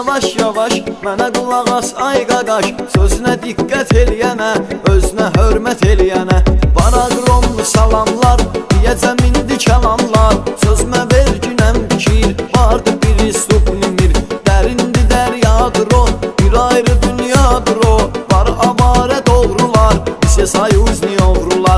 yavaş-yavaş Mənə qulaq as ay qaqaş Sözünə diqqət eləyənə Özünə hörmət eləyənə. Baraqronlu salamlar Deyəcəm indi kəlamlar. Sözmə verginəm fikir Vardı bir istup nimir Dərindi dəryadır o Bir ayrı dünyadır o. Var avarə doğrular Bize sayuz niyovrular Yazılmayan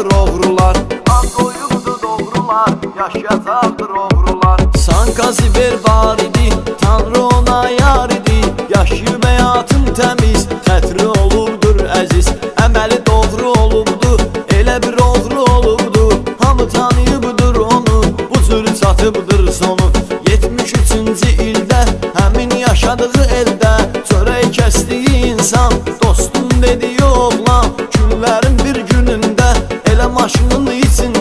Yaşayacaqdır oğrular Ad qoyubdu doğrular Yaşayacaqdır oğrular Sanka ziber var idi Tanrı ona yar idi. Yaşayıb həyatın təmiz Xətri olubdur əziz Əməli doğru olubdu Elə bir oğru olubdu Hamı tanıyıbdır onu Bu cür çatıbdır sonu. 73-cü ildə Həmin yaşadığı eldə Çörək kəsdiyi insan. Dostum dediyi oğlan Günlərin bir günündə Elə maşının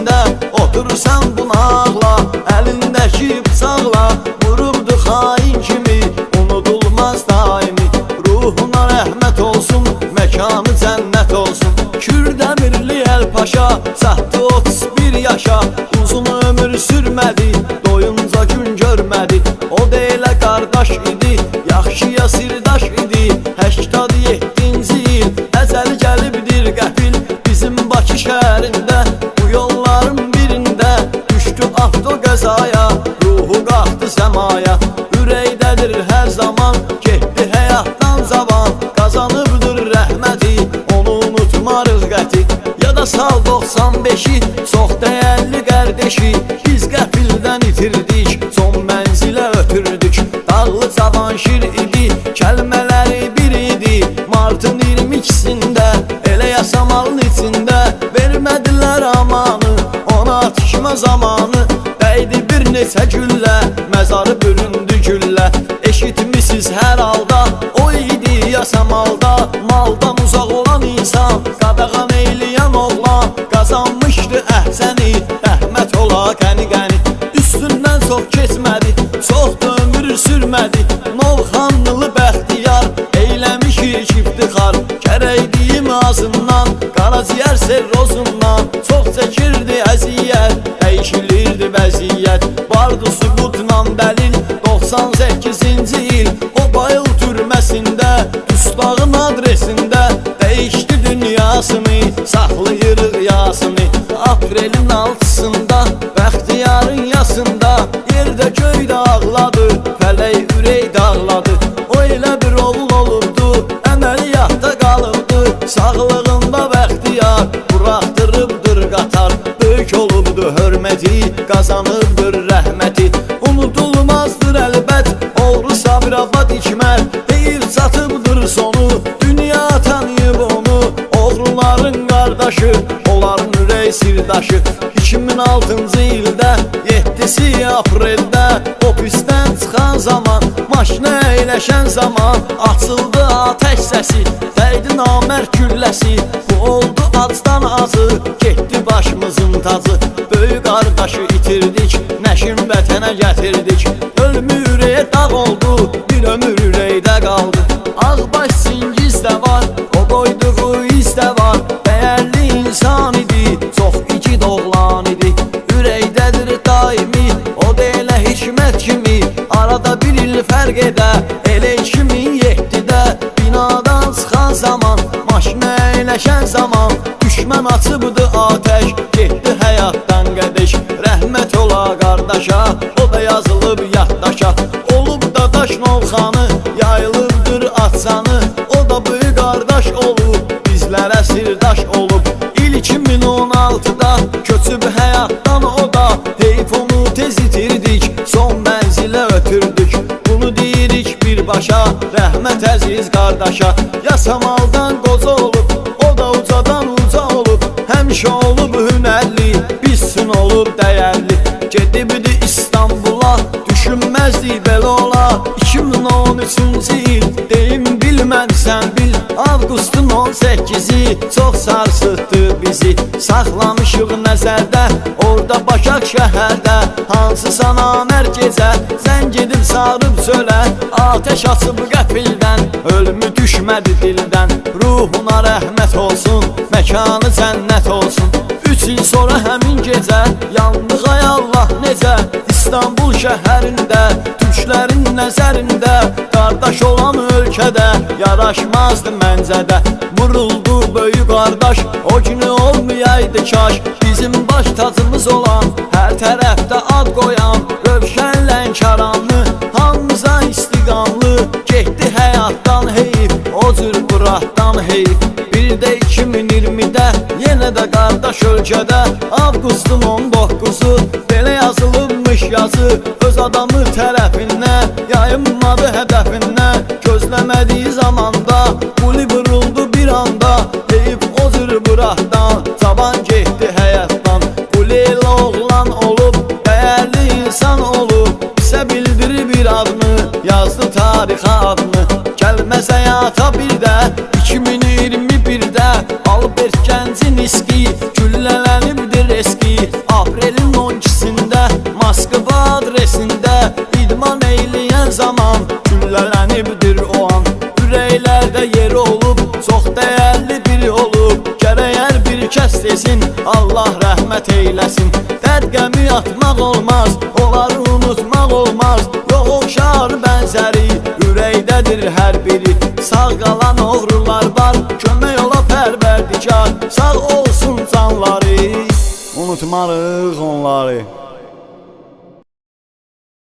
Avto qəzaya Ruhu qalxdı səmaya. Ürəkdədir hər zaman Getdi həyatdan zavan Qazanıbdır rəhməti Onu unutmarıq qəti. Ya da sal 95-i Çox dəyərli qardeşi Biz qəfildən itirdik Son mənzilə ötürdük. Dağlı cavanşir idi Kəlmələri bir idi. Martın 22-sində Elə yasamalın içində. Vermədilər amanı Ona atışma zamanı Dəydi bir neçə güllə Məzarı büründü güllə. Eşitmişsiz hər halda O idi yasamalda Maldan olubdu hörməti Qazanıbdır rəhməti. Unudulmazdır əlbət Oğru Sabirabad ikməl Deyir çatıbdır sonu Dünya tanıyıb onu. Oğruların qardaşı Onların ürək sirdaşı. 2006-cı ildə 7-si apreldə. Ofisdən çıxan zaman Maşına əyləşən zaman Açıldı atəş səsi. Dəydi namər külləsi Bu oldu acdan azı Getdi başımızın tacı Böyük qardaşı itirdik Nəşin vətənə gətirdik. Ölmü ürəyə dağ oldu Bir ömür ürəkdə qaldı. Ağbaş singiz də var O qoyduğu iz də var. Dəyərli insan idi Çox iki doğulan idi. Ürəkdədir daimi O da elə hikmət kimi. Arada bir il fərq edə Elə 2007-də Binadan çıxan zaman Maşına əyləşən zaman Düşmən açıbdı atəş Getdi həyatdan qədəş. Rəhmət ola qardaşa O da yazılıb yaddaşa. Olub da daş novxanı Yayılıbdır atsanı O da böyük qardaş olub Bizlərə sirdaş olub. İl 2016-da Köçüb həyatdan o da Heyf onu tez itirdik Son mənzilə ötürdük Bunu deyirik birbaşa. Rəhmət əziz qardaşa Yasamaldan qoca Həmişə olub hünərli Bizsin olub dəyərli Gedibdi İstanbula Düşünməzdi belə ola 2013-cü il Deyim bilmən sən bil. Avqustun 18-i çox sarsıtdı bizi. Saxlamışıq nəzərdə Orada Başaq şəhərdə. Hansısa namər gecə Zəng edib sarıb çölə Atəş açıb qəfildən Ölümü düşmədi dildən Ruhuna rəhmət olsun Məkanı cənnət olsun. Üç il sonra həmin gecə Yandıq ay Allah necə? İstanbul şəhərində Türklərin nəzərində Qardaş olan ölkədə Yaraşmazdı məncədə. Vuruldu böyük qardaş O günü olmayaydı kaş. Bizim baş tacımız olan Hər tərəfdə ad qoyan Rövşən Gəncin iski Güllələnibdir eski. Aprelin 12-sində Moskva adresində İdman eyləyən zaman Güllələnibdir o an. Ürəklərdə yer olub Çox dəyərli biri olub Gərək hər bir kəs desin Allah rəhmət eyləsin Dərd qəmi atmaq olmaz Onları unutmaq olmaz. Yox oxşar bənzəri Ürəkdədir hər biri. Sağ qalan Sağ olsun canları. Unutmarıq onları